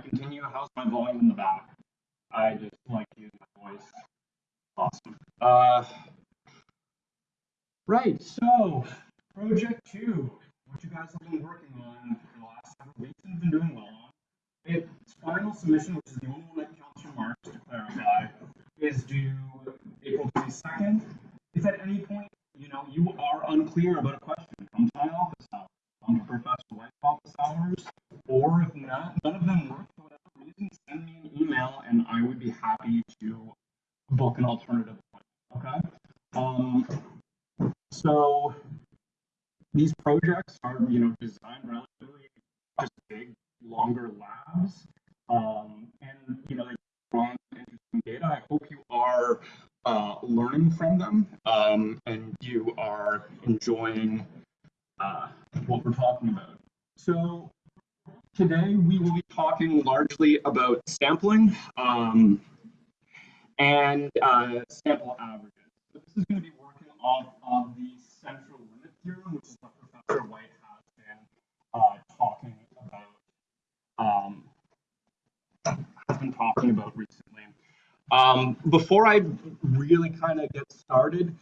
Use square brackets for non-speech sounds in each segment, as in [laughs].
I continue, how's my volume in the back? I just like use my voice. Awesome. Uh, right, so project two, what you guys have been working on for the last several weeks and been doing well on. Its final submission, which is the only one that counts your marks to clarify, is due April 22nd. If at any point, you know, you are unclear about a question, come to my office hours, to Professor hours, or if not, none of them work for whatever reason, send me an email and I would be happy to book an alternative Okay. Um, so these projects are, you know, designed relatively just big, longer labs, um, and you know they draw interesting data. I hope you are uh, learning from them um, and you are enjoying uh, what we're talking about. So today we will be talking largely about sampling um, and uh, sample averages. So this is going to be working off of the central limit theorem, which is what Professor White has been uh, talking about, um, has been talking about recently. Um, before I really kind of get started,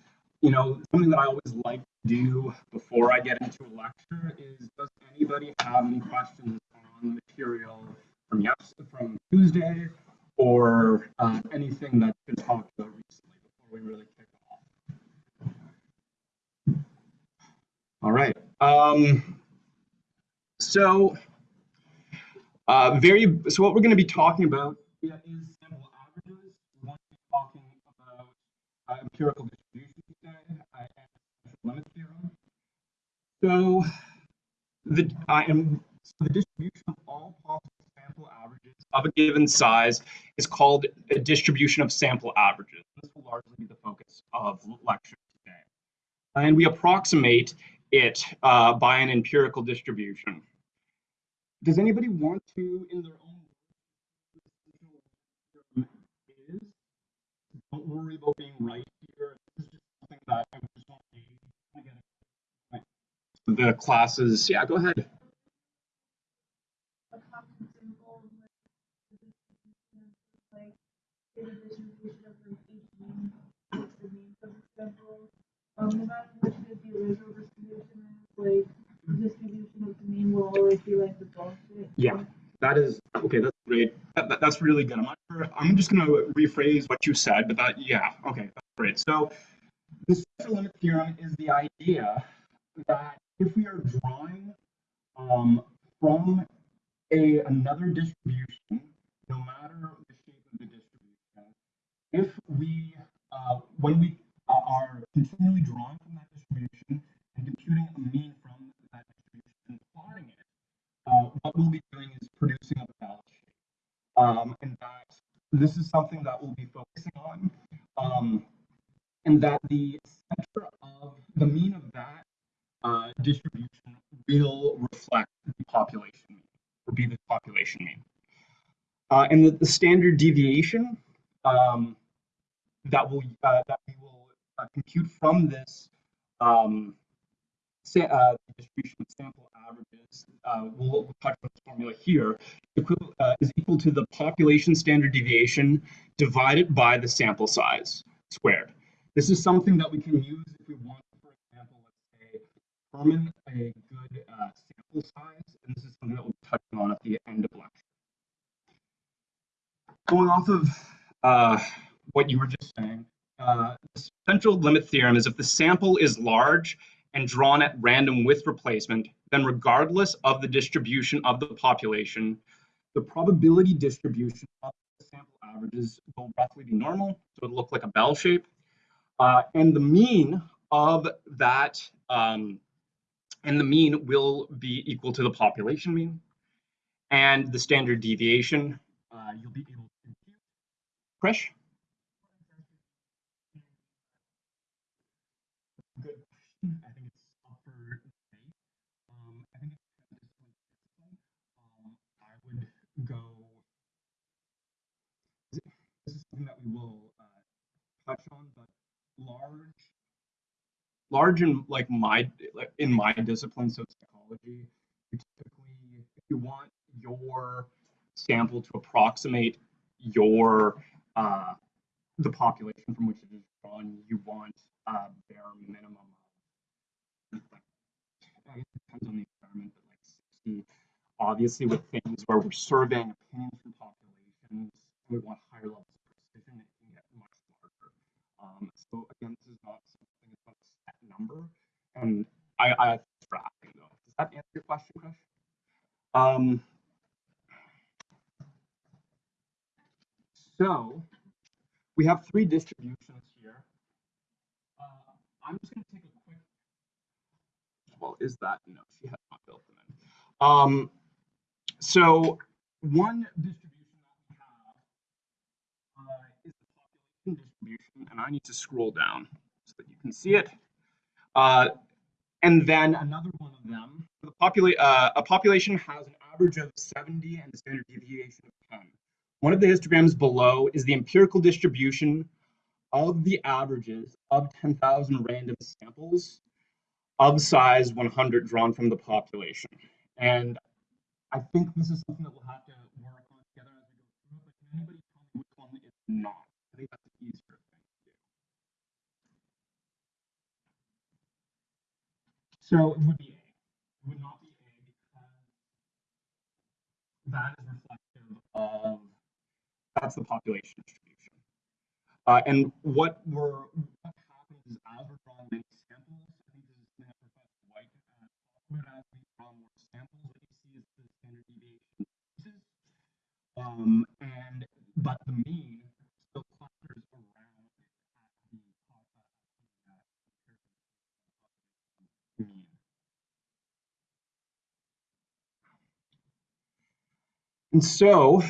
you know, something that I always like do before I get into a lecture is, does anybody have any questions on the material from yes from Tuesday or uh, anything that's been talked about recently before we really kick off. All right. Um, so, uh, very. So what we're going to be talking about is sample averages. We're going to be talking about uh, empirical distribution today uh, and limit theorem. So the I am so the distribution of all possible sample averages of a given size is called a distribution of sample averages. This will largely be the focus of lecture today. And we approximate it uh, by an empirical distribution. Does anybody want to, in their own is? Don't worry about being right here. This is just something that I just want to get the classes. Yeah, go ahead. Um, no matter which the original distribution is, like distribution of the mean will always be like the bullshit. Yeah, that is okay. That's great. That, that, that's really good. I'm not sure. I'm just going to rephrase what you said, but that yeah, okay, that's great. So the central limit theorem is the idea that if we are drawing um, from a another distribution, no matter the shape of the distribution, if we uh, when we are continually drawing from that distribution and computing a mean from that distribution and plotting it, uh, what we'll be doing is producing a bell shape. Um, and that this is something that we'll be focusing on. Um, and that the center of the mean of that uh, distribution will reflect the population mean, or be the population mean. Uh, and the, the, standard deviation um, that will uh, that we will uh, compute from this um, uh, distribution of sample averages, we'll, touch on this formula here, is equal to the population standard deviation divided by the sample size squared. This is something that we can use if we want, for example, let's say, determine a good uh, sample size, and this is something that we'll be touching on at the end of lecture. Going off of uh, what you were just saying, uh, the central limit theorem is if the sample is large and drawn at random with replacement, then regardless of the distribution of the population, the probability distribution of the sample averages will roughly be normal, so it'll look like a bell shape. Uh, and the mean of that, um, and the mean will be equal to the population mean. And the standard deviation, uh, you'll be able to compute. Krish? I think it's up. Um, I think it's. Um, I would go. This is something that we will uh, touch on, but large, large in like my like in my discipline, so psychology, you typically if you want your sample to approximate your uh, the population from which it is drawn. You want a bare minimum of like it depends on the experiment, but like 60. Obviously, with things where we're surveying opinions from populations, we want higher levels of precision. It can get much larger. Um, so again, this is not something that's not a set number, and I, I for asking though. Does that answer your question, Krish? Um, so we have three distributions here. Uh, I'm just going to take a quick. Well, is that no? She has not built them in. Um, so one distribution that we have uh, is the population distribution, and I need to scroll down so that you can see it. Uh, and then another one of them, the popula- uh, a population has an average of 70 and a standard deviation of 10. One of the histograms below is the empirical distribution of the averages of 10,000 random samples of size 100 drawn from the population. And I think this is something that we'll have to work on together as we go through but can anybody tell me which one is not? I think that's an easier thing to do. So it would be A. It would not be A because that is reflective of that's the population distribution. Uh, and what we're what happens is as we're drawing many samples, I think this is something that Professor White about as we draw more samples, what you see is the standard deviation. Um, and but the mean still clusters around at the top uh, at the, uh, mean. And so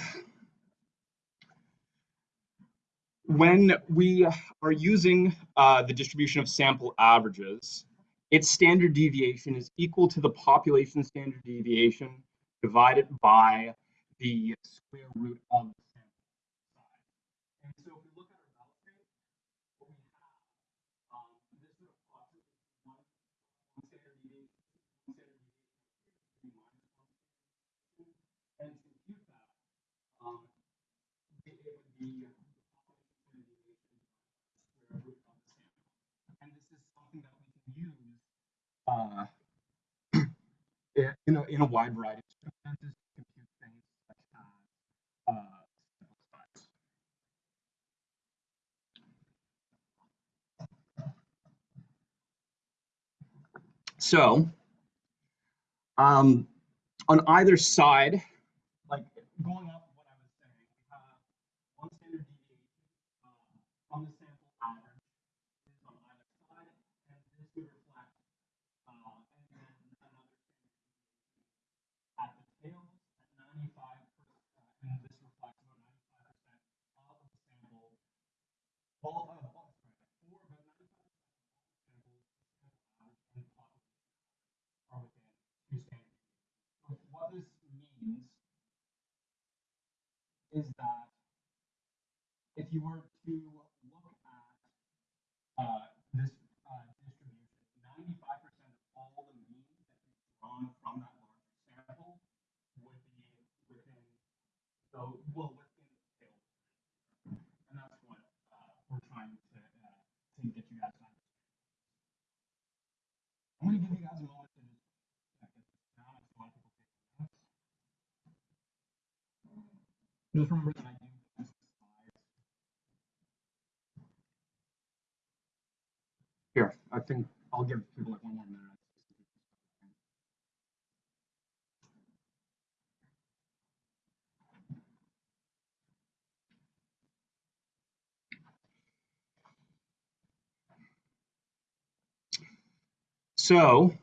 when we are using uh, the distribution of sample averages, its standard deviation is equal to the population standard deviation divided by the square root of the sample size. And so if we look at our value what we have, um, this would approximate one, one standard deviation, one standard deviation, minus one standard deviation. And to compute that, um, it, it would be and this is something that we can use uh, [clears throat] in, a, in a wide variety of circumstances to compute things such as uh. So, um, on either side, like going up what I was saying, we have one standard deviation uh, from the sample average is on either side, and this would reflect, uh, and then another standard deviation at the tails at 95 percent, and this reflects about 95 percent of the sample, all of, all, sorry, for about 95 percent of all samples, sample average and are within two standard deviations. What this means is that if you were to look at uh, this uh, distribution, 95% of all the mean that you've drawn from that larger sample would be within, so, well, within the tail. And that's what uh, we're trying to, uh, to get you guys to understand. Going to give you guys a moment to just get this down. I people notes. Just remember that I do slides. Here, I think I'll give people like one more So,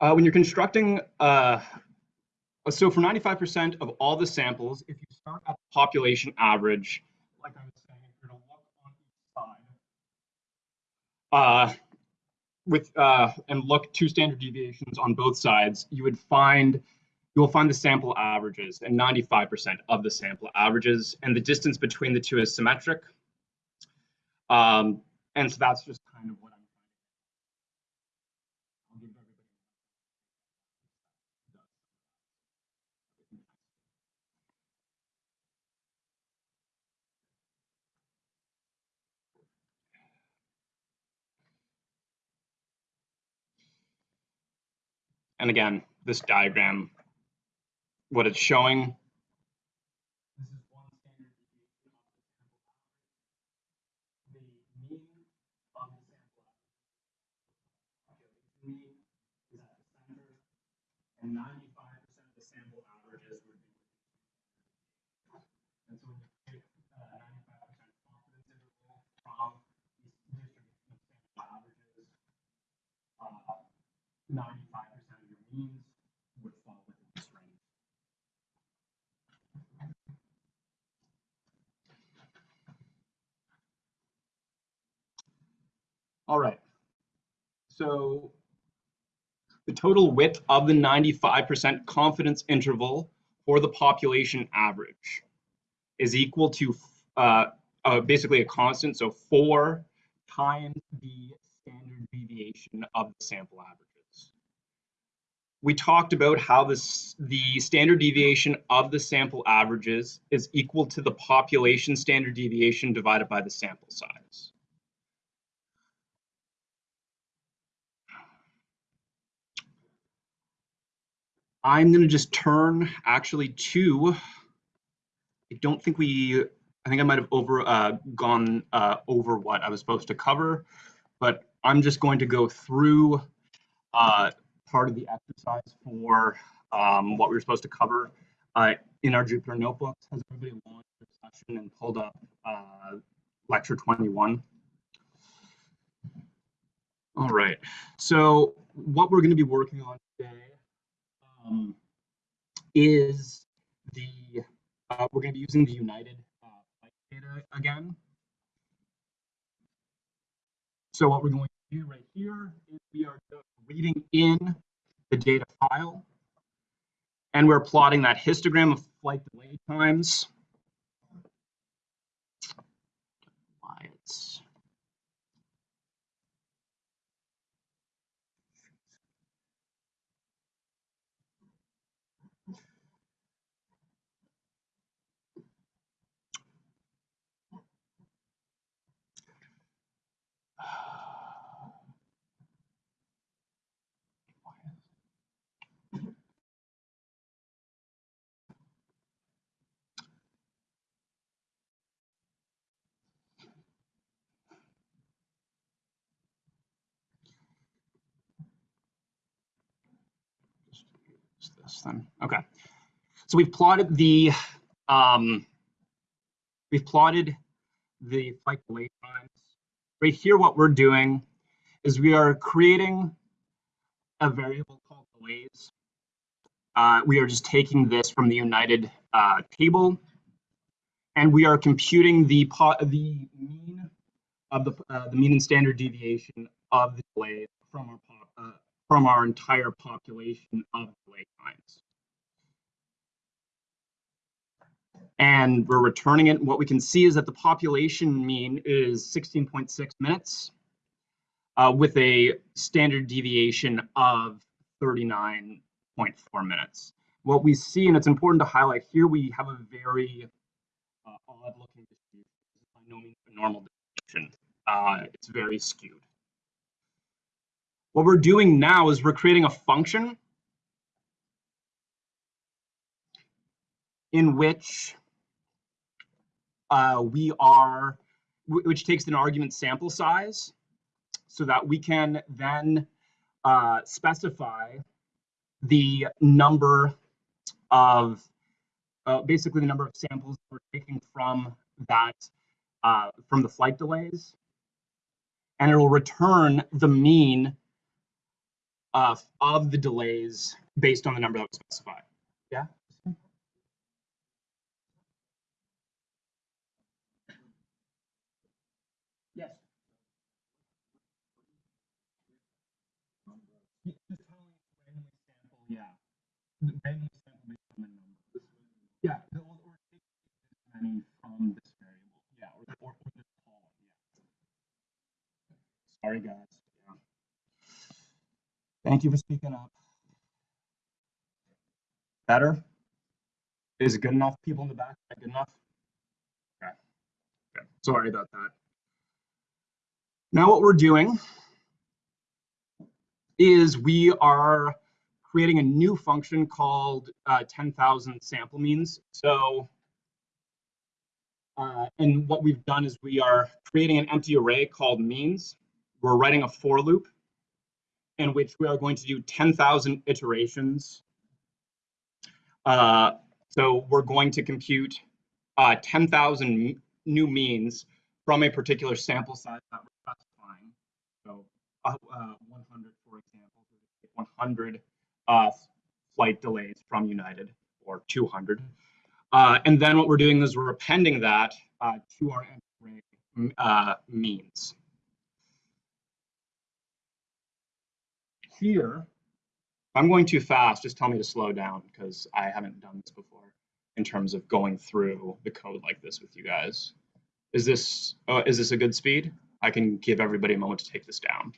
uh, when you're constructing, uh, so for 95% of all the samples, if you start at the population average, like I was saying, if you're to look on each side, uh, with uh, and look two standard deviations on both sides, you would find you will find the sample averages and 95% of the sample averages, and the distance between the two is symmetric. Um, and so that's just kind of what I'm And again, this diagram, what it's showing 95% of your means would fall within this range. All right. So the total width of the 95% confidence interval for the population average is equal to uh, uh, basically a constant, so four times the standard deviation of the sample averages. We talked about how this, the standard deviation of the sample averages is equal to the population standard deviation divided by the sample size. I'm going to just turn actually to, I don't think we, I think I might have over uh, gone uh, over what I was supposed to cover, but I'm just going to go through uh, part of the exercise for um, what we were supposed to cover uh, in our Jupyter notebooks. Has everybody launched their session and pulled up uh, lecture 21? All right, so what we're going to be working on today um, is the, uh, we're going to be using the United uh, data again. So what we're going do right here is we are reading in the data file and we're plotting that histogram of flight delay times. Why it's This then. Okay. So we've plotted the um, we've plotted the flight delay times. Right here, what we're doing is we are creating a variable called delays. Uh, we are just taking this from the United uh, table, and we are computing the po the mean of the uh, the mean and standard deviation of the delays from our uh, from our entire population of times. And we're returning it. What we can see is that the population mean is 16.6 minutes uh, with a standard deviation of 39.4 minutes. What we see, and it's important to highlight here, we have a very uh, odd looking distribution. This is by no means a normal distribution. Uh, it's very skewed. What we're doing now is we're creating a function in which uh, we are, which takes an argument sample size so that we can then uh, specify the number of, uh, basically the number of samples we're taking from that, uh, from the flight delays. And it will return the mean uh, of the delays based on the number that was specified. Yeah? Yes. Just telling randomly sample, yeah. Randomly sample based on the number. Yeah, or, or take this many from this variable. Yeah, or, or, or this column, yeah. Sorry, guys. Thank you for speaking up. Better? Is it good enough? People in the back, good enough? Okay. Okay. Sorry about that. Now what we're doing is we are creating a new function called uh, 10,000 sample means. So, uh, and what we've done is we are creating an empty array called means. We're writing a for loop in which we are going to do 10,000 iterations. Uh, so we're going to compute uh, 10,000 new means from a particular sample size that we're specifying. So uh, uh, 100, for example, 100 uh, flight delays from United or 200. Uh, and then what we're doing is we're appending that to our array means. Here, I'm going too fast, just tell me to slow down because I haven't done this before in terms of going through the code like this with you guys. Is this uh, is this a good speed? I can give everybody a moment to take this down.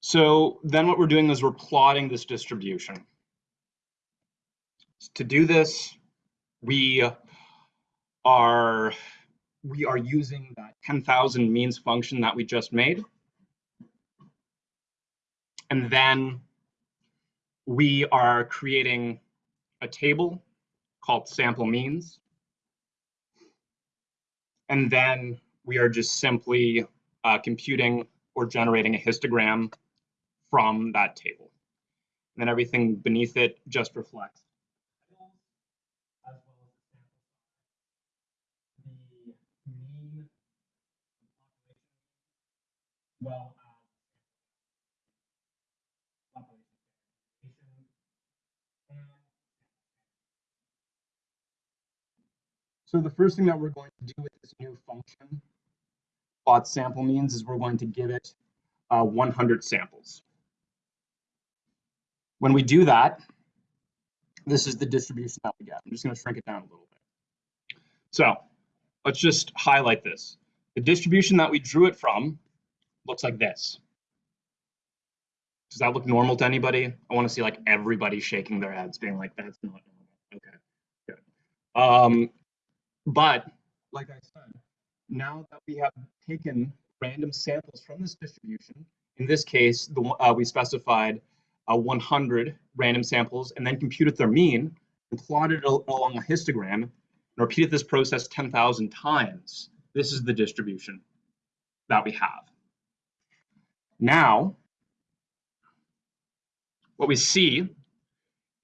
So then what we're doing is we're plotting this distribution. To do this, we are we are using that 10,000 means function that we just made. And then we are creating a table called sample means. And then we are just simply uh, computing or generating a histogram from that table. And then everything beneath it just reflects as well as the sample size, the mean population, well as population variation, and So the first thing that we're going to do with this new function, plot sample means, is we're going to give it uh, 100 samples. When we do that, this is the distribution that we get. I'm just going to shrink it down a little bit. So let's just highlight this. The distribution that we drew it from looks like this. Does that look normal to anybody? I want to see like everybody shaking their heads, being like, that's not normal. Okay, good. Um, but like I said, now that we have taken random samples from this distribution, in this case, the, uh, we specified uh, 100 random samples and then computed their mean and plotted it along a histogram and repeated this process 10,000 times. This is the distribution that we have. Now, what we see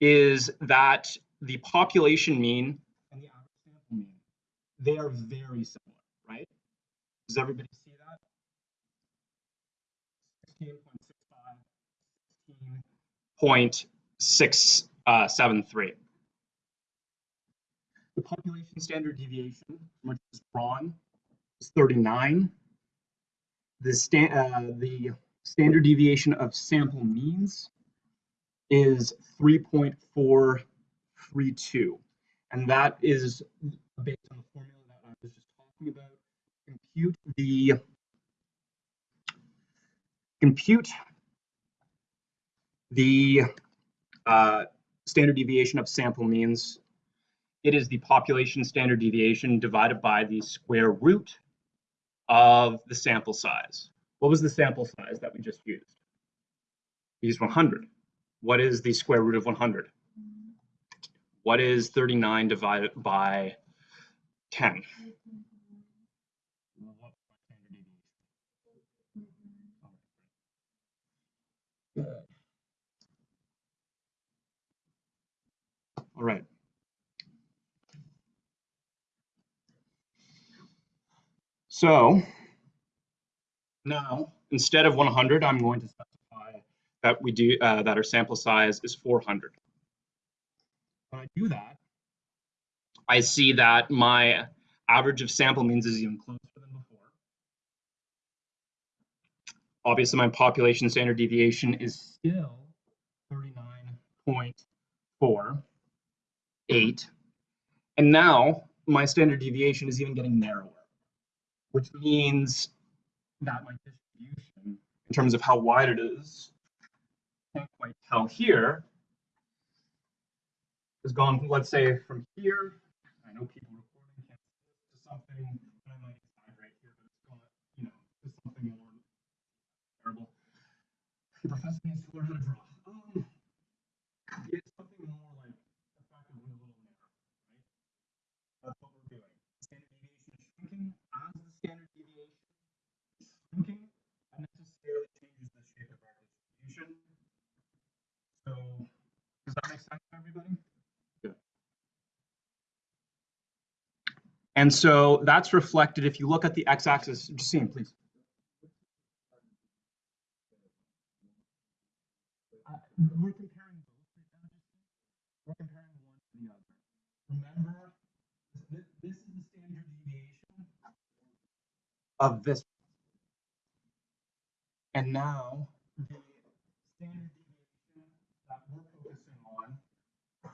is that the population mean and the average sample mean, they are very similar, right? Does everybody see that? 16.65, 16.673. The population standard deviation, which is drawn, is 39. The, sta uh, the standard deviation of sample means is 3.432. And that is based on the formula that I was just talking about. Compute the compute the uh, standard deviation of sample means. It is the population standard deviation divided by the square root of the sample size. What was the sample size that we just used? We used 100. What is the square root of 100? What is 39 divided by 10? All right. So now, instead of 100, I'm going to specify that we do uh, that our sample size is 400. When I do that, I see that my average of sample means is even closer than before. Obviously, my population standard deviation is still 39.48. And now my standard deviation is even getting narrower, which means that like distribution in terms of how wide it is. Can't quite tell here. Has gone, let's say, from here. I know people recording can't to something, but I might decide right here, but it's gone, you know, to something more terrible. The professor needs to learn how to draw. Um, it's does that make sense to everybody? And so that's reflected if you look at the x-axis, Justine, please. Uh, we're comparing both right now, Justine. We're comparing one to the other. Remember, this, this is the standard deviation Of this. And now, the standard deviation that we're focusing on,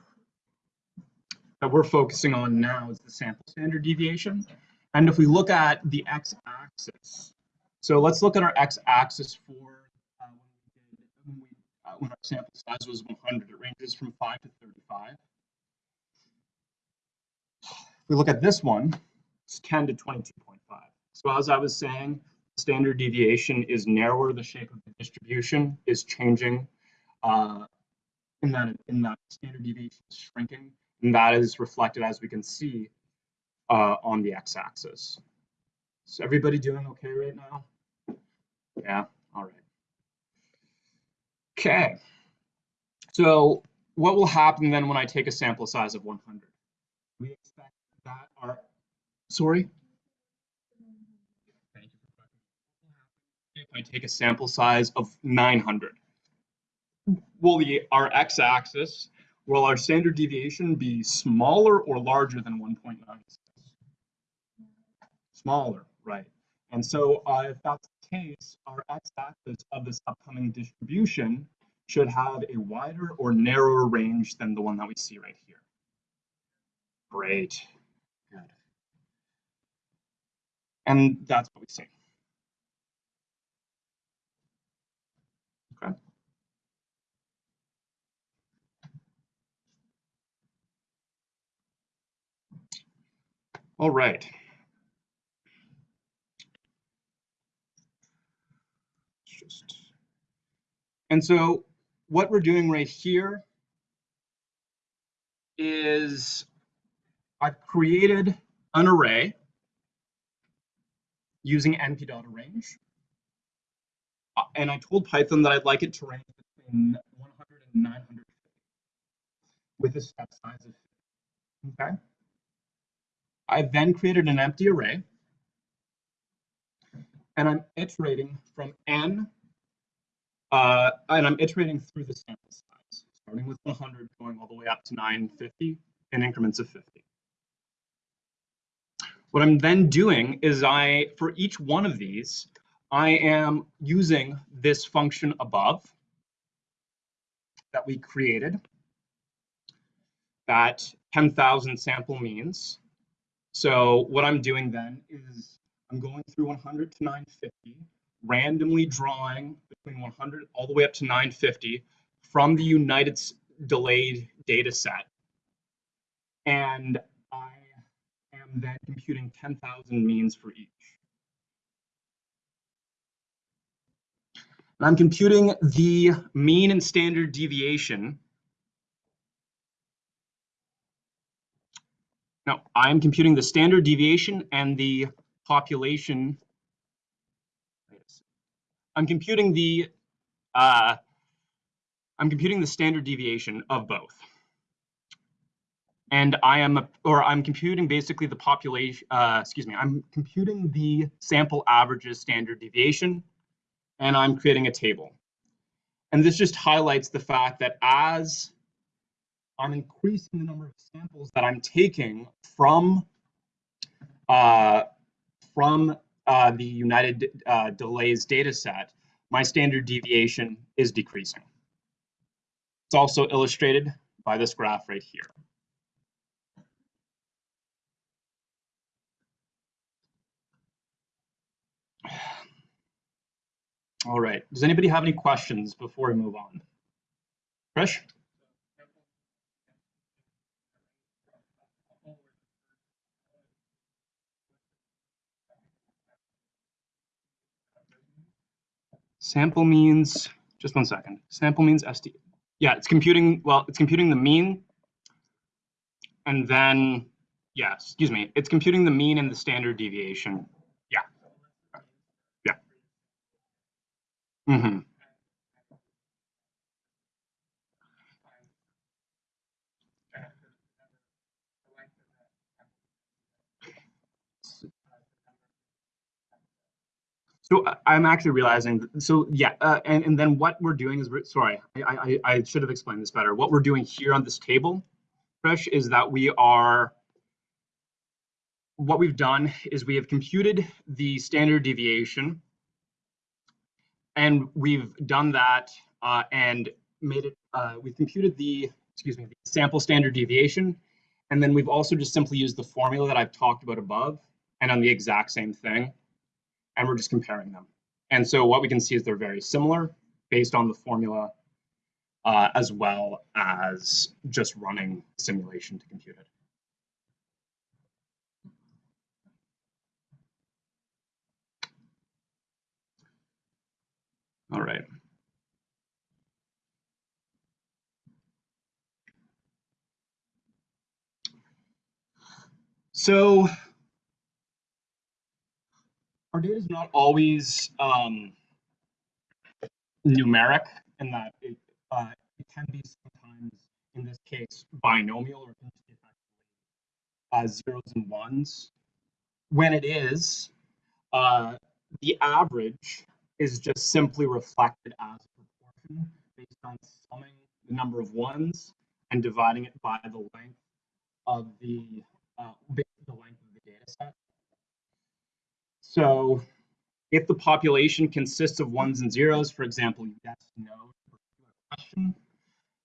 that we're focusing on now is the sample standard deviation. And if we look at the x-axis, so let's look at our x-axis for uh, when we uh, when our sample size was 100. It ranges from 5 to 35. If we look at this one, it's 10 to 22.5. So as I was saying, standard deviation is narrower. The shape of the distribution is changing. Uh, in that in that standard deviation is shrinking. And that is reflected, as we can see, uh, on the x-axis. Is everybody doing okay right now? Yeah, all right. Okay. So what will happen then when I take a sample size of 100? We expect that our, sorry? Thank you for. If I take a sample size of 900, will the, our x-axis Will our standard deviation be smaller or larger than 1.96? Smaller, right. And so uh, if that's the case, our x-axis of this upcoming distribution should have a wider or narrower range than the one that we see right here. Great, good. And that's what we see. Okay. All right. Just, and so what we're doing right here is I've created an array using np.arange. Uh, and I told Python that I'd like it to range between 100 and 950 with a step size of 50. Okay. I then created an empty array and I'm iterating from n, uh, and I'm iterating through the sample size, starting with 100, going all the way up to 950 in increments of 50. What I'm then doing is I, for each one of these, I am using this function above that we created, that 10,000 sample means, so what I'm doing then is I'm going through 100 to 950, randomly drawing between 100 all the way up to 950 from the United delayed data set. And I am then computing 10,000 means for each. And I'm computing the mean and standard deviation No, I'm computing the standard deviation and the population. I'm computing the uh, I'm computing the standard deviation of both. And I am, or I'm computing basically the population, uh, excuse me, I'm computing the sample averages standard deviation, and I'm creating a table. And this just highlights the fact that as I'm increasing the number of samples that I'm taking from uh, from uh, the United uh, Delays data set, my standard deviation is decreasing. It's also illustrated by this graph right here. [sighs] All right, does anybody have any questions before we move on? Krish? Sample means, just one second. Sample means SD. Yeah, it's computing, well, it's computing the mean. And then, yeah, excuse me, it's computing the mean and the standard deviation. Yeah. Yeah. Mm-hmm. So I- I'm actually realizing, so yeah, uh, and, and then what we're doing is, we're, sorry, I, I, I should have explained this better. What we're doing here on this table, Fresh, is that we are, what we've done is we have computed the standard deviation and we've done that uh, and made it, uh, we've computed the, excuse me, the sample standard deviation. And then we've also just simply used the formula that I've talked about above and on the exact same thing and we're just comparing them. And so what we can see is they're very similar based on the formula uh, as well as just running simulation to compute it. All right. So our data is not always um, numeric in that it, uh, it can be sometimes, in this case, binomial or uh, zeros and ones. When it is, uh, the average is just simply reflected as a proportion based on summing the number of ones and dividing it by the length of the uh, the length of the data set. So if the population consists of ones and zeros, for example, yes, no, question,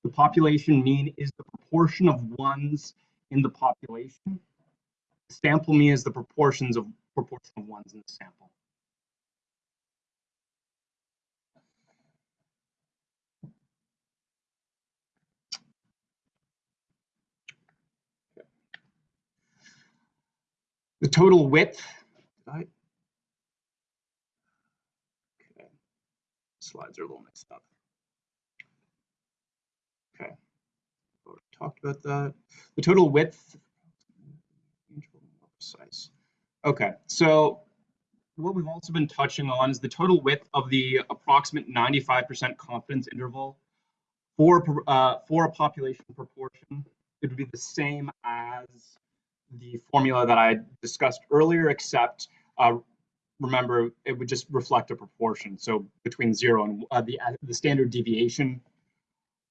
the population mean is the proportion of ones in the population. Sample mean is the proportions of proportion of ones in the sample. The total width. I- Okay. Slides are a little mixed up. Okay. Already Talked about that. The total width. More precise. Okay, so what we've also been touching on is the total width of the approximate 95% confidence interval for uh, for a population proportion. It would be the same as the formula that I discussed earlier, except uh, remember it would just reflect a proportion. So between zero and uh, the the standard deviation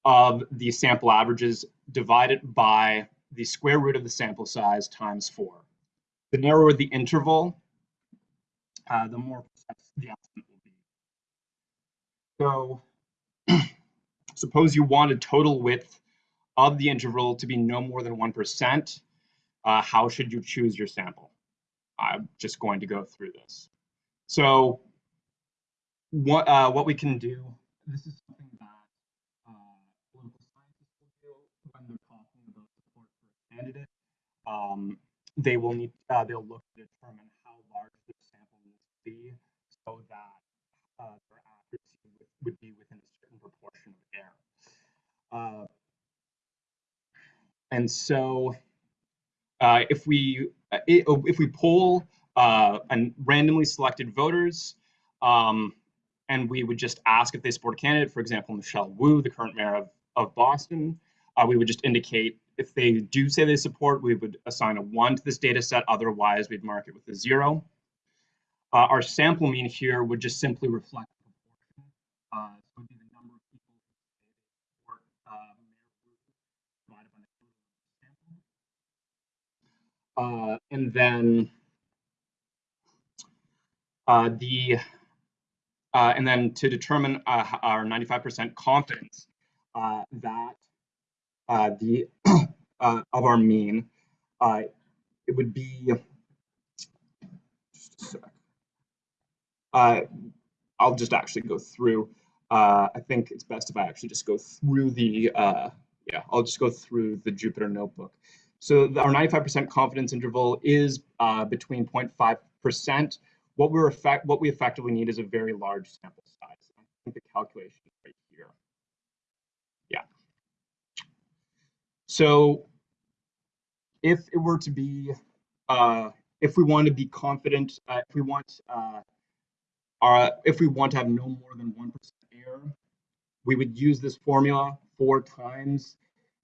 of the sample averages divided by the square root of the sample size times four. The narrower the interval, uh, the more precise the estimate will be. So [clears throat] suppose you want a total width of the interval to be no more than 1%. Uh, how should you choose your sample? I'm just going to go through this. So what, uh, what we can do, this is something that uh, political scientists will do when they're talking about support for a candidate. Um, they will need, uh, they'll look to determine how large the sample needs to be so that uh, their accuracy would, would be within a certain proportion of error. Uh, and so uh, if we uh, if we poll uh, and randomly selected voters, um, and we would just ask if they support a candidate, for example, Michelle Wu, the current mayor of, of Boston, uh, we would just indicate if they do say they support, we would assign a one to this data set. Otherwise, we'd mark it with a zero. Uh, our sample mean here would just simply reflect proportion. Uh, so it would be the number of people who support uh, divided by the sample. Uh, and then the uh, and then to determine uh, our 95% confidence uh, that uh, the [clears throat] uh, of our mean, uh, it would be. Uh, I'll just actually go through. Uh, I think it's best if I actually just go through the uh, yeah. I'll just go through the Jupyter notebook. So the- our 95% confidence interval is uh, between 0.5%. What we're effect what we effectively need is a very large sample size. think the calculation is right here. Yeah. So if it were to be, uh, if we want to be confident, uh, if we want, uh, our, if we want to have no more than 1% error, we would use this formula four times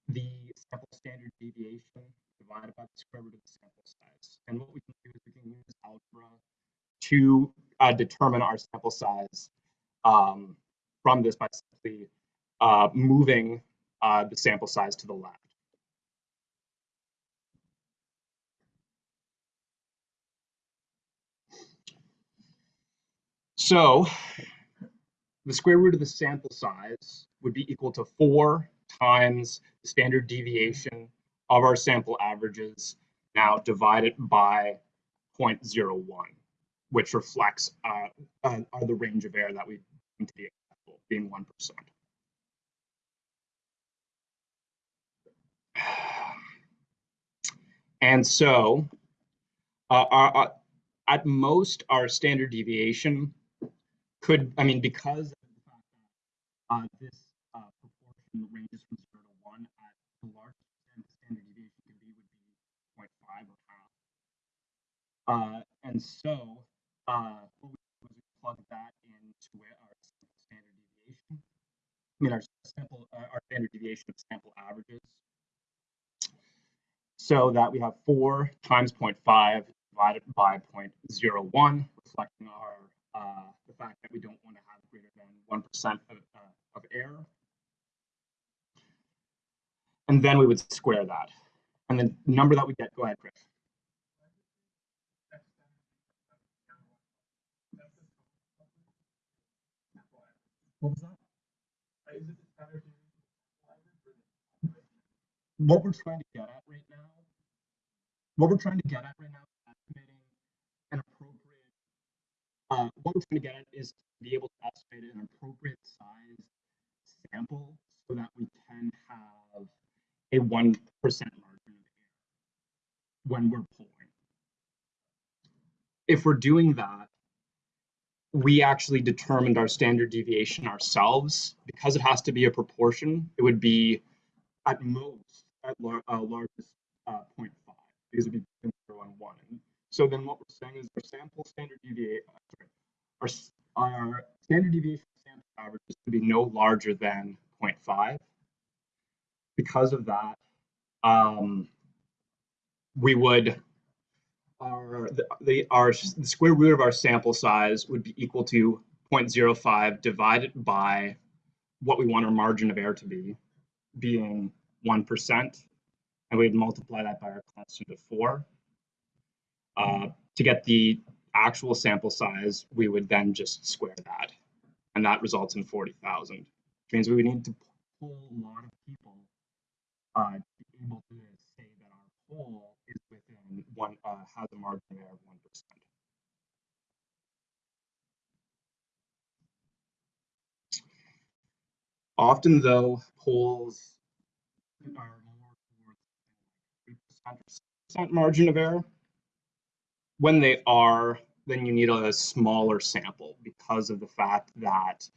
the sample standard deviation divided by the square root of the sample size. And what we can do is we can use algebra to uh, determine our sample size um, from this by simply uh, moving uh, the sample size to the left. So the square root of the sample size would be equal to 4 times the standard deviation of our sample averages now divided by 0.01, which reflects uh, uh, the range of error that we deem to be acceptable, being 1%. [sighs] And so uh, our, our- at most, our standard deviation could, I mean, because uh, this uh, proportion ranges from zero to one, at the largest extent the standard deviation could be would be 0.5 or half. Uh, and so, uh, what we do is we plug that into our standard deviation. I mean, our sample, uh, our standard deviation of sample averages. So that we have four times 0.5 divided by 0.01, reflecting our uh, the fact that we don't want to have greater than 1% of, uh, of error. And then we would square that. And the number that we get, go ahead, Chris. What was that? What we're trying to get at right now, what we're trying to get at right now is estimating an appropriate, uh, what we're trying to get at is to be able to estimate an appropriate size sample so that we can have a 1% margin of error when we're polling. If we're doing that, we actually determined our standard deviation ourselves. Because it has to be a proportion, it would be at most at lar- uh, largest uh, 0.5 because it'd be between 0 and 1. And so then what we're saying is our sample standard deviation, sorry, our, our standard deviation sample averages to be no larger than 0.5. Because of that, um, we would our the, the our the square root of our sample size would be equal to 0.05 divided by what we want our margin of error to be, being 1%, and we'd multiply that by our constant of 4. Uh, to get the actual sample size, we would then just square that, and that results in 40,000, which means we would need to pull a lot of people uh, to be able to say that our poll within one, uh, has a margin of error of 1%. Often though, polls are more towards three percent or percent margin of error. When they are, then you need a smaller sample because of the fact that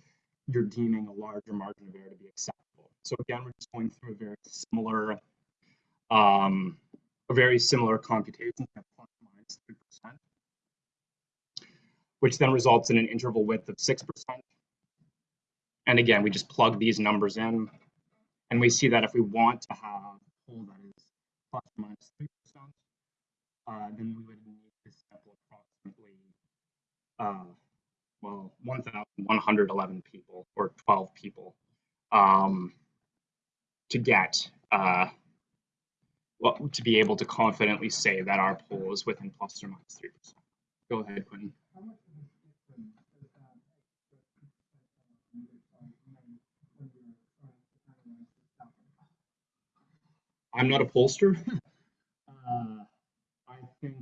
you're deeming a larger margin of error to be acceptable. So again, we're just going through a very similar, um, a very similar computation at minus three percent, which then results in an interval width of six percent. And again, we just plug these numbers in, and we see that if we want to have a poll that is plus or minus three percent, uh, then we would need to sample approximately, uh, well, 1,111 people or 12 people um, to get, uh, well, to be able to confidently say that our poll is within plus or minus three percent. Go ahead, Quentin. I'm not a pollster. [laughs] uh, I think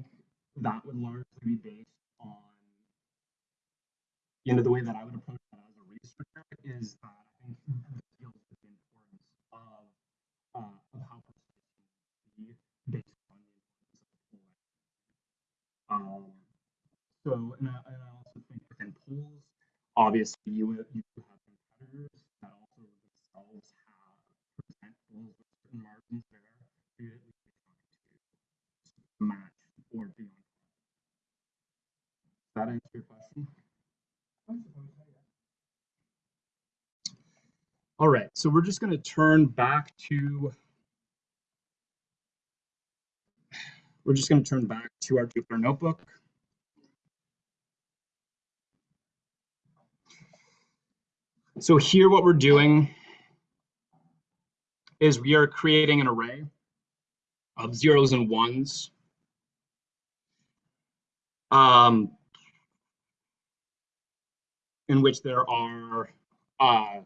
that would largely be based on, you know, the way that I would approach that as a researcher is that I think And I, and I also think within polls, obviously you, you have competitors that also themselves have percent polls with certain margins there for you to match or beyond. Does that answer your question? All right, so we're just going to turn back to we're just going to turn back to our Jupyter notebook. So here what we're doing is we are creating an array of zeros and ones. Um, in which there are, uh,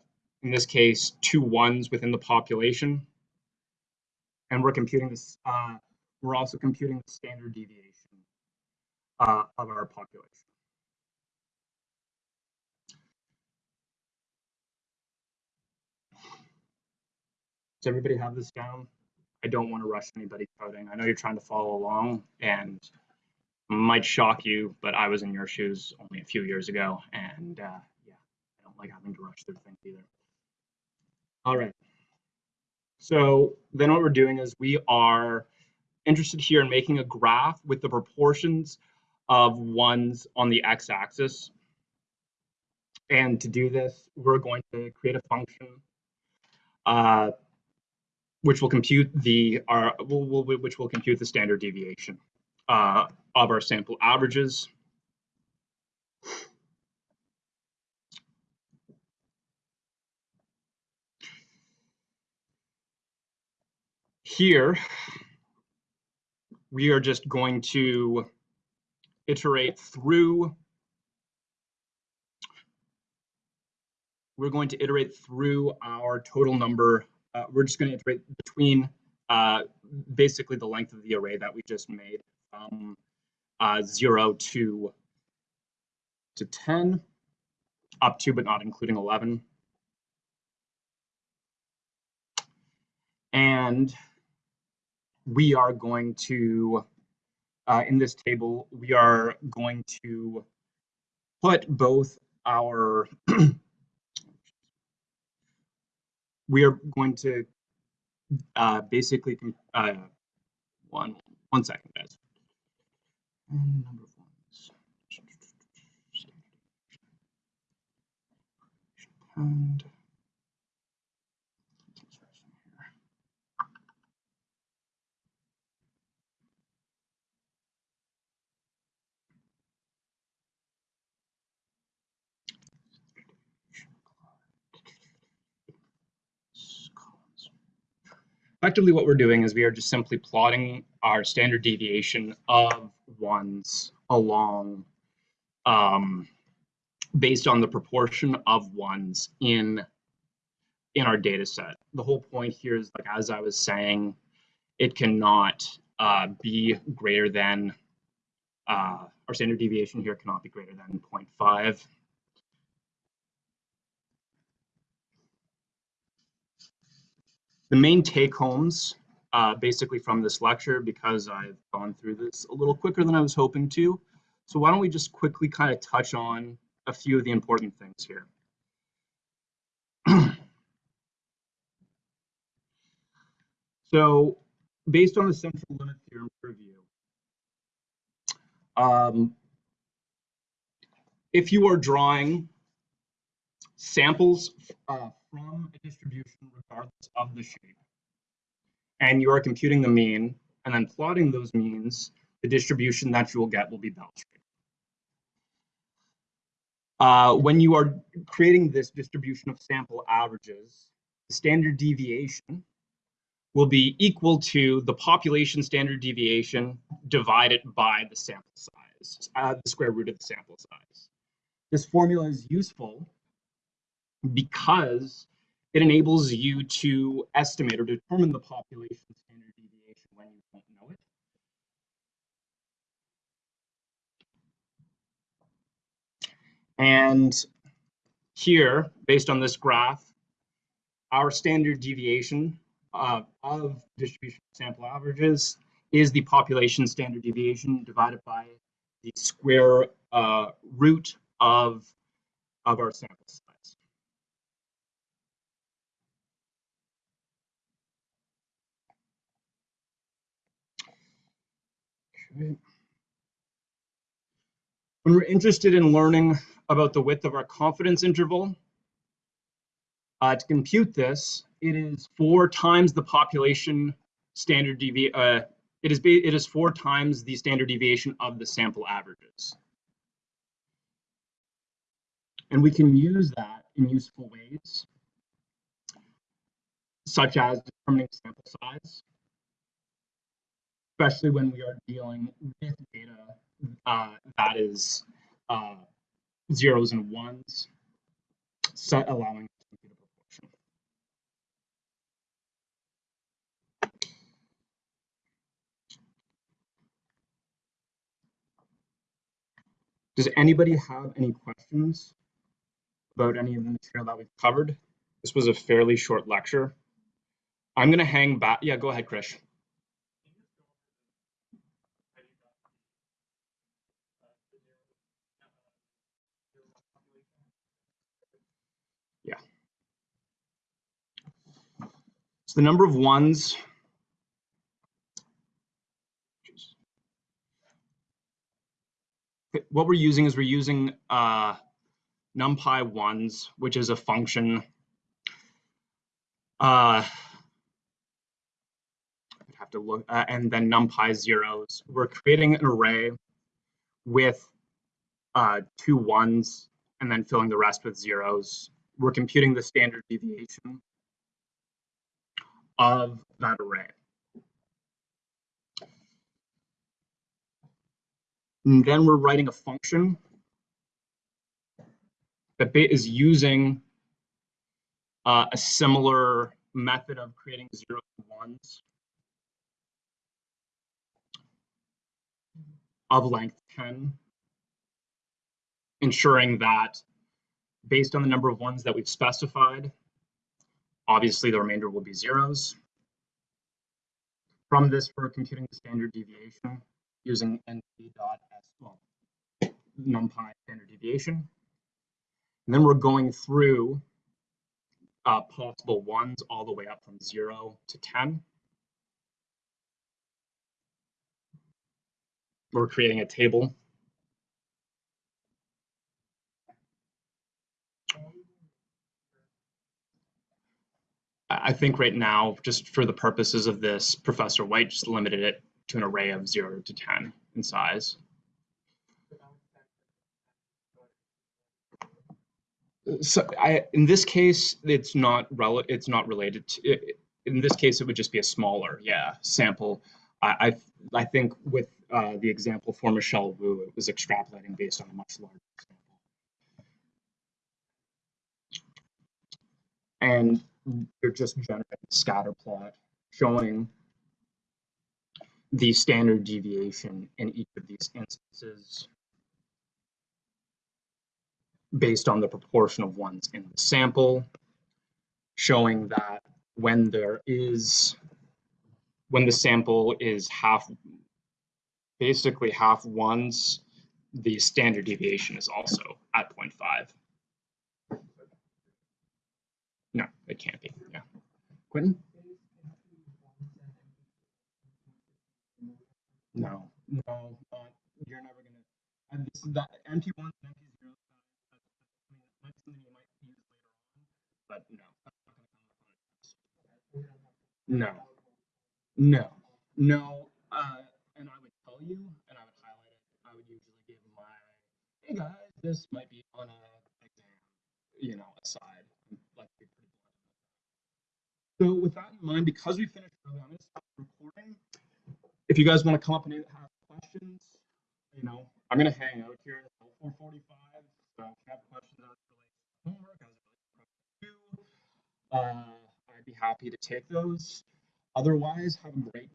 in this case, two ones within the population. And we're computing this, uh, we're also computing the standard deviation uh, of our population. Does everybody have this down? I don't want to rush anybody coding. I know you're trying to follow along and might shock you, but I was in your shoes only a few years ago, and uh, yeah, I don't like having to rush through things either. All right. So then what we're doing is we are interested here in making a graph with the proportions of ones on the x-axis. And to do this, we're going to create a function uh, which will compute the our will, will, which will compute the standard deviation uh, of our sample averages. Here, we are just going to iterate through we're going to iterate through our total number uh, we're just going to iterate between uh, basically the length of the array that we just made from uh, 0 to, to 10, up to but not including 11. And we are going to, uh, in this table, we are going to put both our [clears throat] we are going to uh, basically uh, one one second, guys. And number. And effectively what we're doing is we are just simply plotting our standard deviation of ones along um, based on the proportion of ones in in our data set. The whole point here is like as I was saying, it cannot uh, be greater than uh, our standard deviation here cannot be greater than 0.5. The main take homes uh, basically from this lecture, because I've gone through this a little quicker than I was hoping to. So why don't we just quickly kind of touch on a few of the important things here. [clears throat] so based on the central limit theorem review, um, if you are drawing samples uh, from a distribution regardless of the shape. And you are computing the mean and then plotting those means, the distribution that you will get will be bell shaped. Uh, when you are creating this distribution of sample averages, the standard deviation will be equal to the population standard deviation divided by the sample size, uh, the square root of the sample size. This formula is useful because it enables you to estimate or determine the population standard deviation when you don't know it. And here, based on this graph, our standard deviation uh, of distribution sample averages is the population standard deviation divided by the square uh, root of, of our sample size. When we're interested in learning about the width of our confidence interval, Uh, to compute this, it is four times the population standard devi, uh, it is it is four times the standard deviation of the sample averages. And we can use that in useful ways, such as determining sample size, especially when we are dealing with data uh, that is uh, zeros and ones, set allowing. Does anybody have any questions about any of the material that we've covered? This was a fairly short lecture. I'm going to hang back. Yeah, go ahead, Krish. So the number of ones. What we're using is we're using uh, numpy ones, which is a function. Uh, I'd have to look, uh, and then numpy zeros. We're creating an array with uh, two ones and then filling the rest with zeros. We're computing the standard deviation of that array. And then we're writing a function that is using uh, a similar method of creating zeros and ones of length 10, ensuring that based on the number of ones that we've specified, Obviously, the remainder will be zeros. From this, we're computing the standard deviation using np dot well, numpy standard deviation. And then we're going through uh, possible ones all the way up from zero to 10. We're creating a table. I think right now, just for the purposes of this, Professor White just limited it to an array of zero to 10 in size. So I, in this case, it's not rel, it's not related to, it- in this case, it would just be a smaller, yeah, sample. I, I, I think with uh, the example for Michelle Wu, it was extrapolating based on a much larger sample. And you're just generating a scatter plot showing the standard deviation in each of these instances based on the proportion of ones in the sample, showing that when there is, when the sample is half, basically half ones, the standard deviation is also at 0.5. No, it can't be, yeah. Quentin? No, no, not, you're never gonna, and this, that np.ones and empty zeros, that- that's, I mean, that's something you might use later on, but no. that's not gonna come up on a test. No, no, no, uh, and I would tell you, and I would highlight it, I would usually give my, hey guys, this might be on a exam, you know, aside, like be pretty blunt. So with that in mind, because we finished early, I'm gonna stop recording. If you guys want to come up and have questions, you know, I'm gonna hang out here until 4:45. So if you have questions as it relates to homework, as relates to uh, I'd be happy to take those. Otherwise, have a great